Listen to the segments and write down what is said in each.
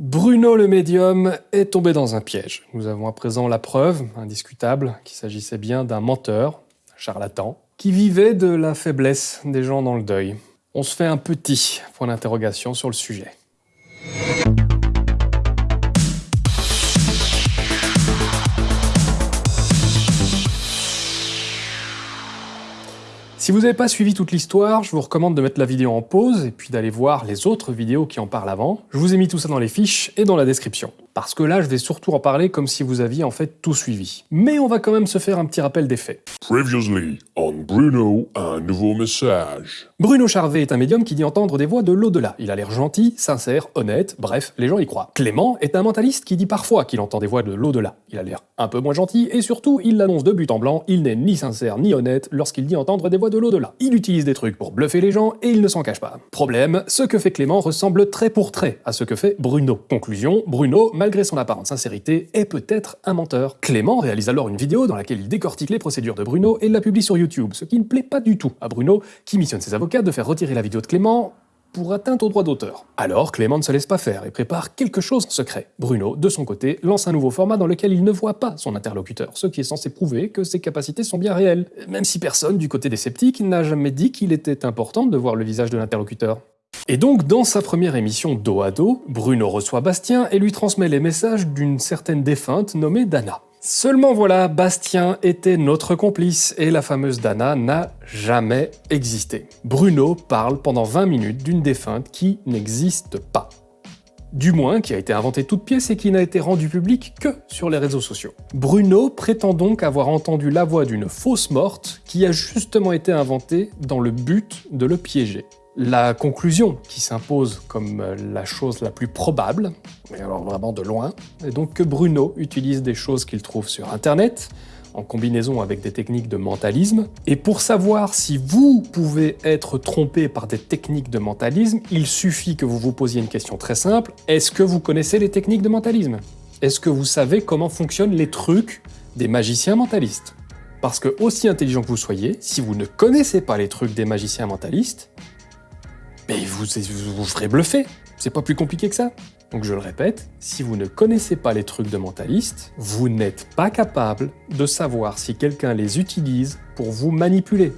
Bruno le médium est tombé dans un piège. Nous avons à présent la preuve, indiscutable, qu'il s'agissait bien d'un menteur, charlatan, qui vivait de la faiblesse des gens dans le deuil. On se fait un petit point d'interrogation sur le sujet. Si vous n'avez pas suivi toute l'histoire, je vous recommande de mettre la vidéo en pause et puis d'aller voir les autres vidéos qui en parlent avant. Je vous ai mis tout ça dans les fiches et dans la description. Parce que là, je vais surtout en parler comme si vous aviez en fait tout suivi. Mais on va quand même se faire un petit rappel des faits. Previously on Bruno, un nouveau message. Bruno Charvet est un médium qui dit entendre des voix de l'au-delà. Il a l'air gentil, sincère, honnête, bref, les gens y croient. Clément est un mentaliste qui dit parfois qu'il entend des voix de l'au-delà. Il a l'air un peu moins gentil et surtout, il l'annonce de but en blanc, il n'est ni sincère ni honnête lorsqu'il dit entendre des voix de l'au-delà. Il utilise des trucs pour bluffer les gens et il ne s'en cache pas. Problème, ce que fait Clément ressemble très pour trait à ce que fait Bruno. Conclusion, Bruno, malgré son apparente sincérité, est peut-être un menteur. Clément réalise alors une vidéo dans laquelle il décortique les procédures de Bruno et la publie sur YouTube, ce qui ne plaît pas du tout à Bruno, qui missionne ses avocats de faire retirer la vidéo de Clément pour atteinte au droit d'auteur. Alors Clément ne se laisse pas faire et prépare quelque chose en secret. Bruno, de son côté, lance un nouveau format dans lequel il ne voit pas son interlocuteur, ce qui est censé prouver que ses capacités sont bien réelles, même si personne du côté des sceptiques n'a jamais dit qu'il était important de voir le visage de l'interlocuteur. Et donc, dans sa première émission dos à dos, Bruno reçoit Bastien et lui transmet les messages d'une certaine défunte nommée Dana. Seulement voilà, Bastien était notre complice et la fameuse Dana n'a jamais existé. Bruno parle pendant 20 minutes d'une défunte qui n'existe pas. Du moins, qui a été inventée toute pièce et qui n'a été rendue publique que sur les réseaux sociaux. Bruno prétend donc avoir entendu la voix d'une fausse morte qui a justement été inventée dans le but de le piéger. La conclusion qui s'impose comme euh, la chose la plus probable, mais alors vraiment de loin, est donc que Bruno utilise des choses qu'il trouve sur Internet, en combinaison avec des techniques de mentalisme. Et pour savoir si vous pouvez être trompé par des techniques de mentalisme, il suffit que vous vous posiez une question très simple. Est-ce que vous connaissez les techniques de mentalisme? Est-ce que vous savez comment fonctionnent les trucs des magiciens mentalistes? Parce que aussi intelligent que vous soyez, si vous ne connaissez pas les trucs des magiciens mentalistes, vous, vous ferez bluffer. C'est pas plus compliqué que ça. Donc je le répète, si vous ne connaissez pas les trucs de mentaliste, vous n'êtes pas capable de savoir si quelqu'un les utilise pour vous manipuler.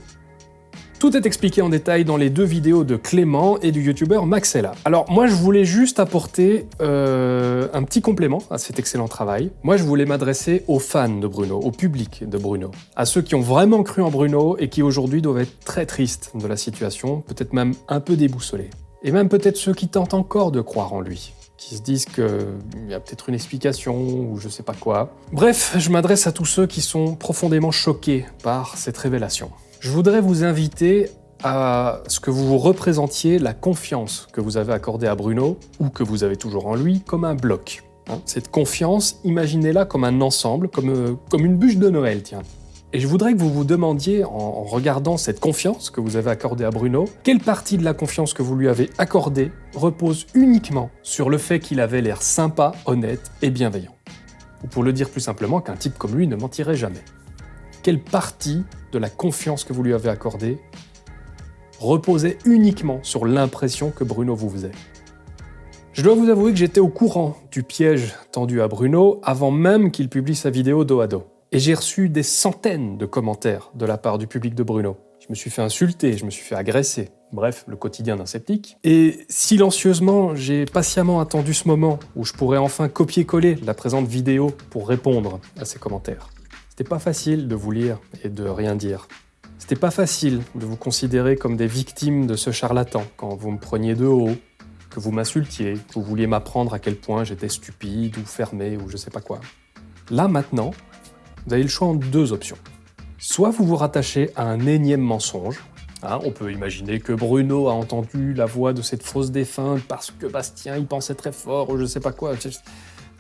Tout est expliqué en détail dans les deux vidéos de Clément et du youtubeur Maxella. Alors moi je voulais juste apporter euh, un petit complément à cet excellent travail. Moi je voulais m'adresser aux fans de Bruno, au public de Bruno, à ceux qui ont vraiment cru en Bruno et qui aujourd'hui doivent être très tristes de la situation, peut-être même un peu déboussolés. Et même peut-être ceux qui tentent encore de croire en lui qui se disent qu'il y a peut-être une explication ou je sais pas quoi. Bref, je m'adresse à tous ceux qui sont profondément choqués par cette révélation. Je voudrais vous inviter à ce que vous vous représentiez la confiance que vous avez accordée à Bruno, ou que vous avez toujours en lui, comme un bloc. Hein. Cette confiance, imaginez-la comme un ensemble, comme, euh, comme une bûche de Noël, tiens. Et je voudrais que vous vous demandiez, en regardant cette confiance que vous avez accordée à Bruno, quelle partie de la confiance que vous lui avez accordée repose uniquement sur le fait qu'il avait l'air sympa, honnête et bienveillant. Ou pour le dire plus simplement, qu'un type comme lui ne mentirait jamais quelle partie de la confiance que vous lui avez accordée reposait uniquement sur l'impression que Bruno vous faisait? Je dois vous avouer que j'étais au courant du piège tendu à Bruno avant même qu'il publie sa vidéo dos à dos. Et j'ai reçu des centaines de commentaires de la part du public de Bruno. Je me suis fait insulter, je me suis fait agresser. Bref, le quotidien d'un sceptique. Et silencieusement, j'ai patiemment attendu ce moment où je pourrais enfin copier-coller la présente vidéo pour répondre à ces commentaires. C'était pas facile de vous lire et de rien dire. C'était pas facile de vous considérer comme des victimes de ce charlatan quand vous me preniez de haut, que vous m'insultiez, que vous vouliez m'apprendre à quel point j'étais stupide ou fermé ou je sais pas quoi. Là maintenant, vous avez le choix en deux options. Soit vous vous rattachez à un énième mensonge, hein, on peut imaginer que Bruno a entendu la voix de cette fausse défunte parce que Bastien il pensait très fort ou je sais pas quoi.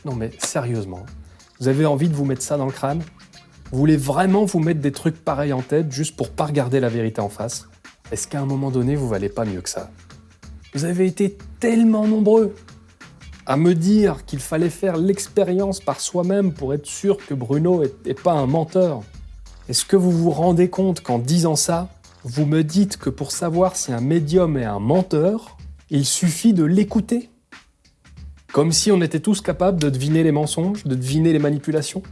Non mais sérieusement, vous avez envie de vous mettre ça dans le crâne? Vous voulez vraiment vous mettre des trucs pareils en tête juste pour pas regarder la vérité en face? Est-ce qu'à un moment donné, vous valez pas mieux que ça? Vous avez été tellement nombreux à me dire qu'il fallait faire l'expérience par soi-même pour être sûr que Bruno n'est pas un menteur. Est-ce que vous vous rendez compte qu'en disant ça, vous me dites que pour savoir si un médium est un menteur, il suffit de l'écouter? Comme si on était tous capables de deviner les mensonges, de deviner les manipulations?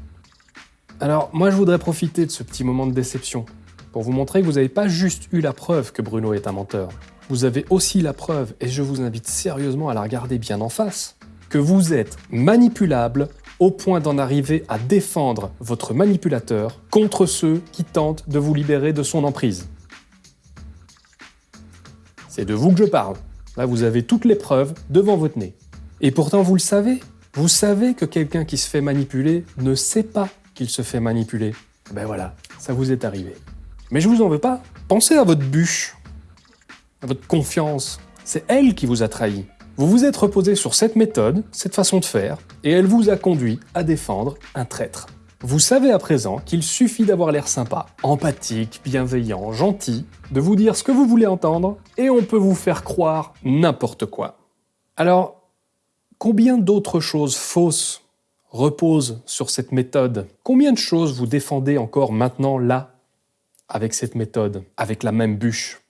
Alors, moi je voudrais profiter de ce petit moment de déception pour vous montrer que vous n'avez pas juste eu la preuve que Bruno est un menteur. Vous avez aussi la preuve, et je vous invite sérieusement à la regarder bien en face, que vous êtes manipulable au point d'en arriver à défendre votre manipulateur contre ceux qui tentent de vous libérer de son emprise. C'est de vous que je parle. Là, vous avez toutes les preuves devant votre nez. Et pourtant, vous le savez. Vous savez que quelqu'un qui se fait manipuler ne sait pas se fait manipuler. Ben voilà, ça vous est arrivé. Mais je vous en veux pas. Pensez à votre bûche, à votre confiance. C'est elle qui vous a trahi. Vous vous êtes reposé sur cette méthode, cette façon de faire, et elle vous a conduit à défendre un traître. Vous savez à présent qu'il suffit d'avoir l'air sympa, empathique, bienveillant, gentil, de vous dire ce que vous voulez entendre, et on peut vous faire croire n'importe quoi. Alors, combien d'autres choses fausses reposent sur cette méthode Combien de choses vous défendez encore maintenant là, avec cette méthode, avec la même bûche?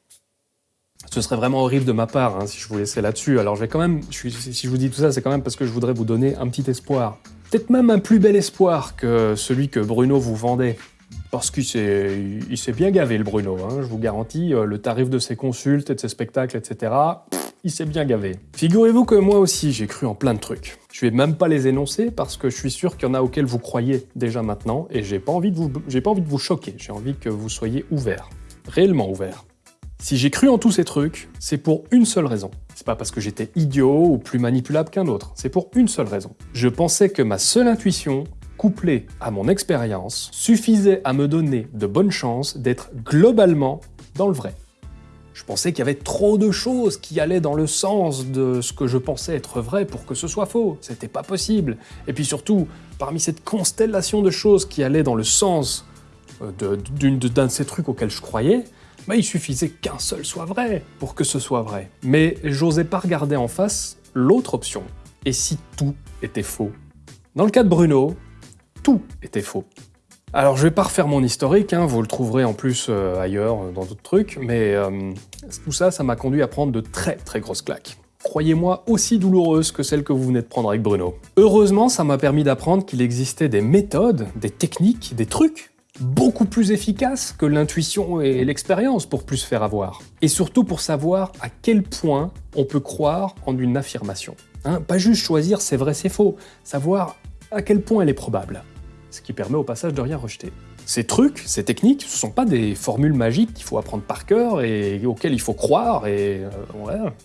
Ce serait vraiment horrible de ma part hein, si je vous laissais là-dessus. Alors je vais quand même, si je vous dis tout ça, c'est quand même parce que je voudrais vous donner un petit espoir. Peut-être même un plus bel espoir que celui que Bruno vous vendait. Parce qu'il s'est bien gavé, le Bruno. Hein, je vous garantis, euh, le tarif de ses consultes et de ses spectacles, etc., il s'est bien gavé. Figurez-vous que moi aussi, j'ai cru en plein de trucs. Je vais même pas les énoncer parce que je suis sûr qu'il y en a auxquels vous croyez déjà maintenant et j'ai pas envie de vous, pas envie de vous choquer. J'ai envie que vous soyez ouverts, réellement ouverts. Si j'ai cru en tous ces trucs, c'est pour une seule raison. C'est pas parce que j'étais idiot ou plus manipulable qu'un autre, c'est pour une seule raison. Je pensais que ma seule intuition, couplée à mon expérience, suffisait à me donner de bonnes chances d'être globalement dans le vrai. Je pensais qu'il y avait trop de choses qui allaient dans le sens de ce que je pensais être vrai pour que ce soit faux. C'était pas possible. Et puis surtout, parmi cette constellation de choses qui allaient dans le sens euh, d'un de, ces trucs auxquels je croyais, bah, il suffisait qu'un seul soit vrai pour que ce soit vrai. Mais j'osais pas regarder en face l'autre option. Et si tout était faux? Dans le cas de Bruno, tout était faux. Alors je vais pas refaire mon historique, hein, vous le trouverez en plus euh, ailleurs, euh, dans d'autres trucs, mais euh, tout ça, ça m'a conduit à prendre de très très grosses claques. Croyez-moi, aussi douloureuses que celles que vous venez de prendre avec Bruno. Heureusement, ça m'a permis d'apprendre qu'il existait des méthodes, des techniques, des trucs beaucoup plus efficace que l'intuition et l'expérience pour plus faire avoir. Et surtout pour savoir à quel point on peut croire en une affirmation. Hein, pas juste choisir c'est vrai, c'est faux, savoir à quel point elle est probable. Ce qui permet au passage de rien rejeter. Ces trucs, ces techniques, ce sont pas des formules magiques qu'il faut apprendre par cœur et auxquelles il faut croire et... Euh,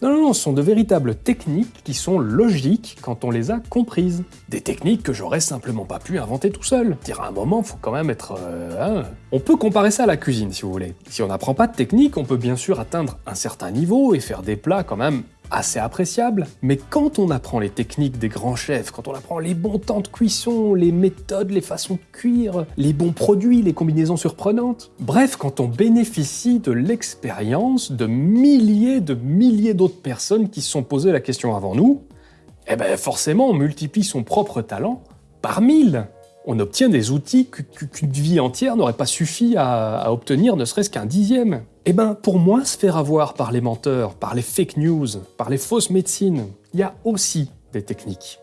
non, non, non, ce sont de véritables techniques qui sont logiques quand on les a comprises. Des techniques que j'aurais simplement pas pu inventer tout seul. Dire à un moment, faut quand même être... Euh, hein. On peut comparer ça à la cuisine, si vous voulez. Si on n'apprend pas de technique, on peut bien sûr atteindre un certain niveau et faire des plats quand même assez appréciable. Mais quand on apprend les techniques des grands chefs, quand on apprend les bons temps de cuisson, les méthodes, les façons de cuire, les bons produits, les combinaisons surprenantes, bref, quand on bénéficie de l'expérience de milliers de milliers d'autres personnes qui se sont posées la question avant nous, eh ben forcément on multiplie son propre talent par mille on obtient des outils qu'une vie entière n'aurait pas suffi à, obtenir ne serait-ce qu'un dixième. Eh ben, pour moi, se faire avoir par les menteurs, par les fake news, par les fausses médecines, il y a aussi des techniques.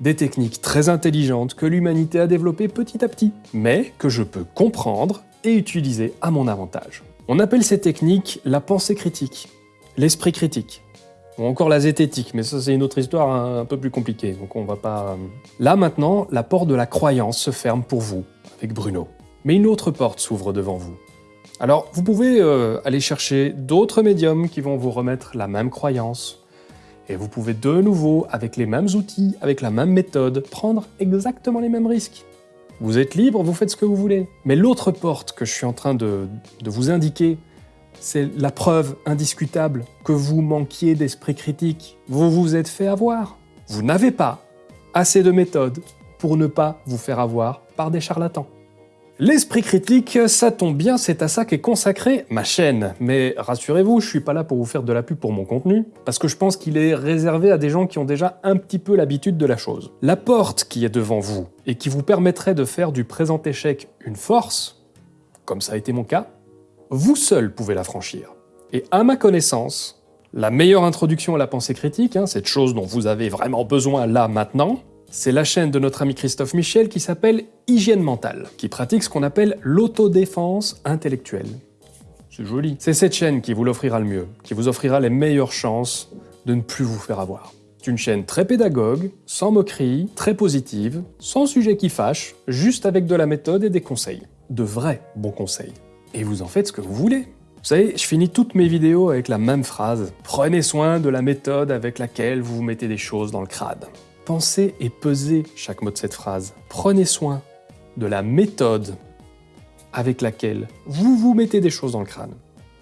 Des techniques très intelligentes que l'humanité a développées petit à petit, mais que je peux comprendre et utiliser à mon avantage. On appelle ces techniques la pensée critique, l'esprit critique, ou encore la zététique, mais ça c'est une autre histoire un, peu plus compliquée, donc on va pas... Euh. Là maintenant, la porte de la croyance se ferme pour vous, avec Bruno. Mais une autre porte s'ouvre devant vous. Alors, vous pouvez euh, aller chercher d'autres médiums qui vont vous remettre la même croyance, et vous pouvez de nouveau, avec les mêmes outils, avec la même méthode, prendre exactement les mêmes risques. Vous êtes libre, vous faites ce que vous voulez. Mais l'autre porte que je suis en train de vous indiquer, c'est la preuve indiscutable que vous manquiez d'esprit critique. Vous vous êtes fait avoir. Vous n'avez pas assez de méthodes pour ne pas vous faire avoir par des charlatans. L'esprit critique, ça tombe bien, c'est à ça qu'est consacrée ma chaîne. Mais rassurez-vous, je suis pas là pour vous faire de la pub pour mon contenu, parce que je pense qu'il est réservé à des gens qui ont déjà un petit peu l'habitude de la chose. La porte qui est devant vous, et qui vous permettrait de faire du présent échec une force, comme ça a été mon cas, vous seul pouvez la franchir. Et à ma connaissance, La meilleure introduction à la pensée critique, hein, cette chose dont vous avez vraiment besoin là maintenant, c'est la chaîne de notre ami Christophe Michel qui s'appelle Hygiène Mentale, qui pratique ce qu'on appelle l'autodéfense intellectuelle. C'est joli. C'est cette chaîne qui vous l'offrira le mieux, qui vous offrira les meilleures chances de ne plus vous faire avoir. C'est une chaîne très pédagogue, sans moquerie, très positive, sans sujet qui fâche, juste avec de la méthode et des conseils. De vrais bons conseils. Et vous en faites ce que vous voulez. Vous savez, je finis toutes mes vidéos avec la même phrase. Prenez soin de la méthode avec laquelle vous vous mettez des choses dans le crade. Pensez et pesez chaque mot de cette phrase. Prenez soin de la méthode avec laquelle vous vous mettez des choses dans le crâne.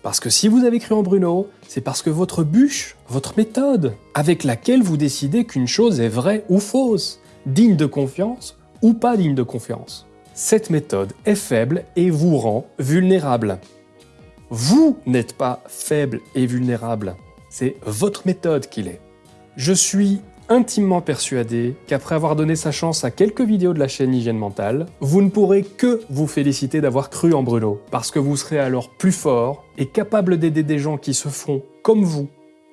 Parce que si vous avez cru en Bruno, c'est parce que votre bûche, votre méthode, avec laquelle vous décidez qu'une chose est vraie ou fausse, digne de confiance ou pas digne de confiance. Cette méthode est faible et vous rend vulnérable. Vous n'êtes pas faible et vulnérable, c'est votre méthode qui l'est. Je suis intimement persuadé qu'après avoir donné sa chance à quelques vidéos de la chaîne Hygiène Mentale, vous ne pourrez que vous féliciter d'avoir cru en Bruno, parce que vous serez alors plus fort et capable d'aider des gens qui se font comme vous,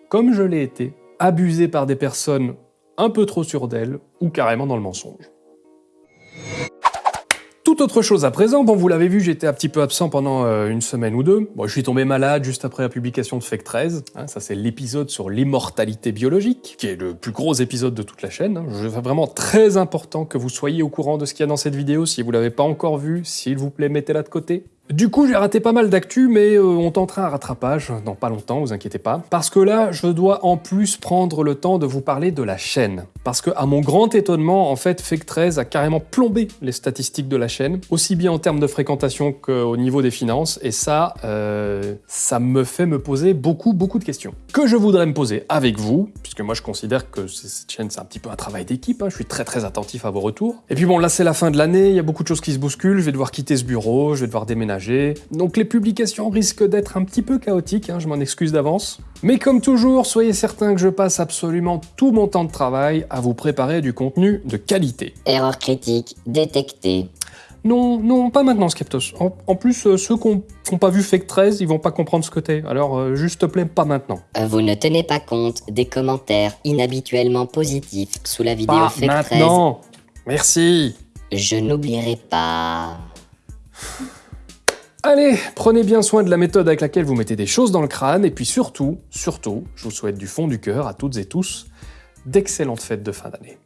comme je l'ai été, abusés par des personnes un peu trop sûres d'elles ou carrément dans le mensonge. Toute autre chose à présent, bon vous l'avez vu, j'étais un petit peu absent pendant euh, une semaine ou deux. Bon, je suis tombé malade juste après la publication de Fake 13. Hein, ça c'est l'épisode sur l'immortalité biologique, qui est le plus gros épisode de toute la chaîne. Hein. Je vraiment très important que vous soyez au courant de ce qu'il y a dans cette vidéo. Si vous l'avez pas encore vu, s'il vous plaît, mettez-la de côté. Du coup, j'ai raté pas mal d'actu, mais euh, on tentera un rattrapage dans pas longtemps, vous inquiétez pas. Parce que là, je dois en plus prendre le temps de vous parler de la chaîne. Parce que, à mon grand étonnement, en fait, Fake 13 a carrément plombé les statistiques de la chaîne, aussi bien en termes de fréquentation qu'au niveau des finances, et ça, euh, ça me fait me poser beaucoup, beaucoup de questions. Que je voudrais me poser avec vous, puisque moi je considère que cette chaîne c'est un petit peu un travail d'équipe, hein, je suis très très attentif à vos retours. Et puis bon, là c'est la fin de l'année, il y a beaucoup de choses qui se bousculent, je vais devoir quitter ce bureau, je vais devoir déménager donc les publications risquent d'être un petit peu chaotiques, hein, je m'en excuse d'avance. Mais comme toujours, soyez certains que je passe absolument tout mon temps de travail à vous préparer du contenu de qualité. Erreur critique détectée. Non, non, pas maintenant, Skeptos. En, plus, euh, ceux qui n'ont pas vu Fake 13, ils vont pas comprendre ce que t'es. Alors, euh, juste te plaît, pas maintenant. Euh, vous ne tenez pas compte des commentaires inhabituellement positifs sous la vidéo pas Fake 13 maintenant Merci Je n'oublierai pas. Allez, prenez bien soin de la méthode avec laquelle vous mettez des choses dans le crâne, et puis surtout, surtout, je vous souhaite du fond du cœur à toutes et tous d'excellentes fêtes de fin d'année.